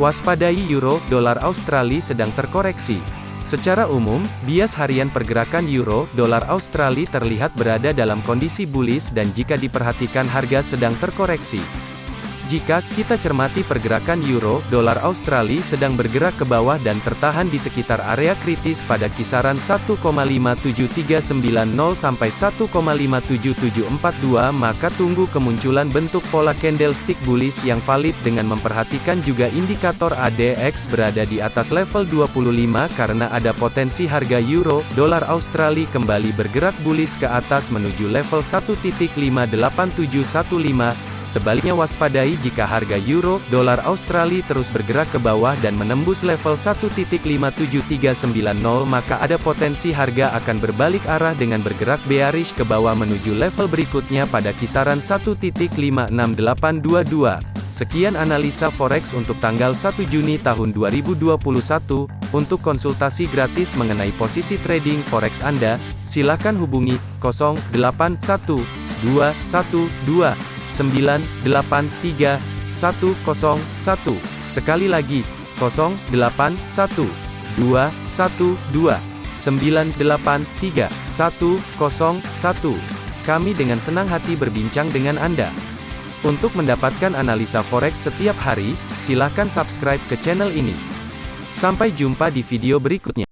Waspadai euro, dolar Australia sedang terkoreksi. Secara umum, bias harian pergerakan euro, dolar Australia terlihat berada dalam kondisi bullish dan jika diperhatikan harga sedang terkoreksi. Jika kita cermati pergerakan euro, dolar Australia sedang bergerak ke bawah dan tertahan di sekitar area kritis pada kisaran 1,57390 sampai 1,57742 maka tunggu kemunculan bentuk pola candlestick bullish yang valid dengan memperhatikan juga indikator ADX berada di atas level 25 karena ada potensi harga euro, dolar Australia kembali bergerak bullish ke atas menuju level 1.58715 Sebaliknya waspadai jika harga euro, dolar Australia terus bergerak ke bawah dan menembus level 1.57390 maka ada potensi harga akan berbalik arah dengan bergerak bearish ke bawah menuju level berikutnya pada kisaran 1.56822. Sekian analisa forex untuk tanggal 1 Juni tahun 2021. Untuk konsultasi gratis mengenai posisi trading forex Anda, silakan hubungi 081212 983 101. Sekali lagi, 081 212 983 101. Kami dengan senang hati berbincang dengan Anda. Untuk mendapatkan analisa forex setiap hari, silakan subscribe ke channel ini. Sampai jumpa di video berikutnya.